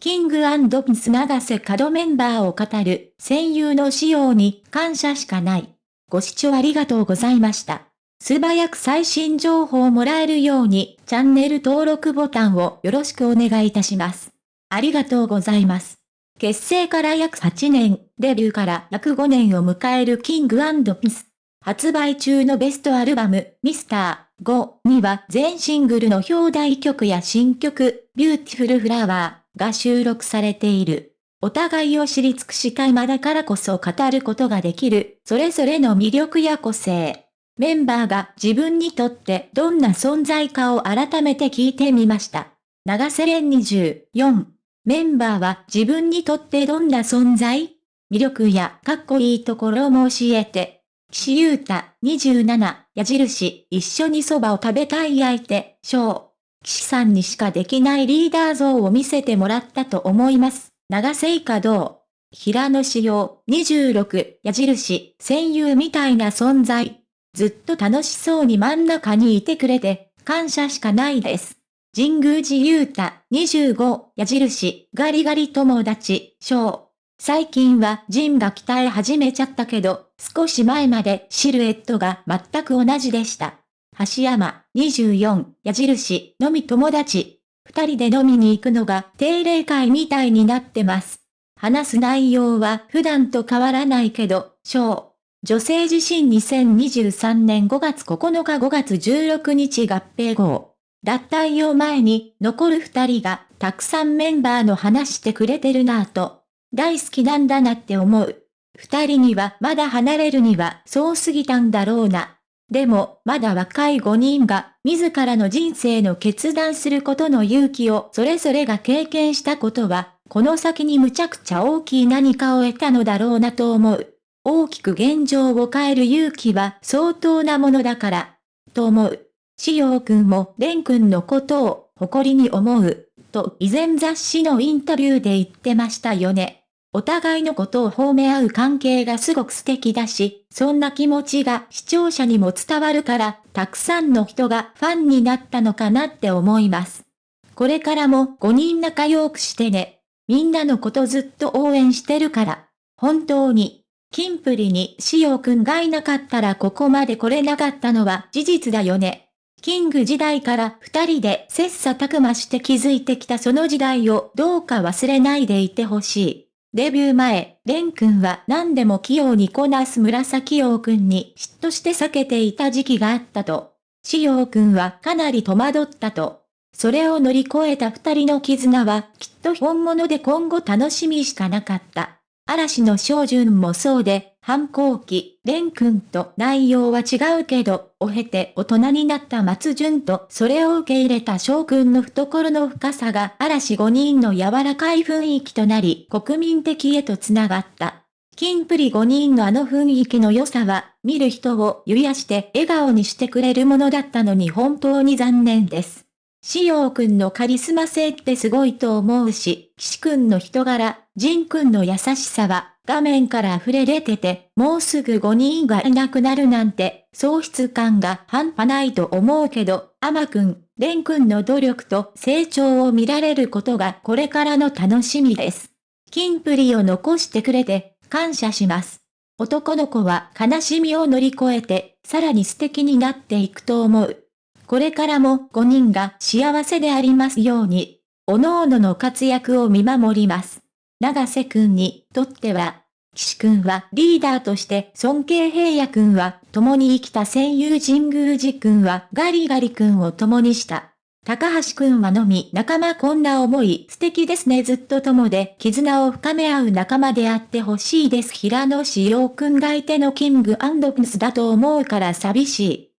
King & Prince永瀬廉メンバーを語る戦友の仕様に感謝しかない。ご視聴ありがとうございました。素早く最新情報をもらえるようにチャンネル登録ボタンをよろしくお願いいたします。ありがとうございます。結成から約8年、デビューから約5年を迎える King & Prince。発売中のベストアルバム、ミスター5には全シングルの表題曲や新曲、 Beautiful Flower が収録されている。お互いを知り尽くした今だからこそ語ることができる、それぞれの魅力や個性。メンバーが自分にとってどんな存在かを改めて聞いてみました。長瀬廉24。メンバーは自分にとってどんな存在？魅力やかっこいいところも教えて。岸優太27矢印一緒に蕎麦を食べたい相手、翔。岸さんにしかできないリーダー像を見せてもらったと思います。長瀬以下どう平野志陽26矢印戦友みたいな存在。ずっと楽しそうに真ん中にいてくれて感謝しかないです。神宮寺優太25矢印ガリガリ友達翔。最近はジンが鍛え始めちゃったけど、少し前までシルエットが全く同じでした。橋山24矢印のみ友達。二人で飲みに行くのが定例会みたいになってます。話す内容は普段と変わらないけど、小。女性自身2023年5月9日5月16日合併号。脱退を前に残る二人がたくさんメンバーの話してくれてるなぁと大好きなんだなって思う。二人にはまだ離れるにはそうすぎたんだろうな。でも、まだ若い五人が、自らの人生の決断することの勇気をそれぞれが経験したことは、この先にむちゃくちゃ大きい何かを得たのだろうなと思う。大きく現状を変える勇気は相当なものだから、と思う。しようくんも蓮くんのことを誇りに思う、と以前雑誌のインタビューで言ってましたよね。お互いのことを褒め合う関係がすごく素敵だし、そんな気持ちが視聴者にも伝わるから、たくさんの人がファンになったのかなって思います。これからも5人仲良くしてね。みんなのことずっと応援してるから。本当に。キンプリにしおくんがいなかったらここまで来れなかったのは事実だよね。キング時代から二人で切磋琢磨して築いてきたその時代をどうか忘れないでいてほしい。デビュー前、レン君は何でも器用にこなす紫陽君に嫉妬して避けていた時期があったと。紫陽君はかなり戸惑ったと。それを乗り越えた二人の絆はきっと本物で今後楽しみしかなかった。嵐の少順もそうで、反抗期、蓮くんと内容は違うけど、を経て大人になった松潤とそれを受け入れた翔くんの懐の深さが嵐5人の柔らかい雰囲気となり国民的へと繋がった。キンプリ5人のあの雰囲気の良さは、見る人を癒やして笑顔にしてくれるものだったのに本当に残念です。しおうくんのカリスマ性ってすごいと思うし、岸くんの人柄、ジンくんの優しさは、画面から溢れ出てて、もうすぐ5人がいなくなるなんて、喪失感が半端ないと思うけど、アマくん、レンくんの努力と成長を見られることがこれからの楽しみです。キンプリを残してくれて、感謝します。男の子は悲しみを乗り越えて、さらに素敵になっていくと思う。これからも5人が幸せでありますように、各々のの活躍を見守ります。長瀬くんにとっては、岸くんはリーダーとして尊敬平野くんは共に生きた戦友神宮寺くんはガリガリくんを共にした。高橋くんはのみ仲間こんな思い素敵ですねずっと友で絆を深め合う仲間であってほしいです平野志陽くんが相手のキングピンスだと思うから寂しい。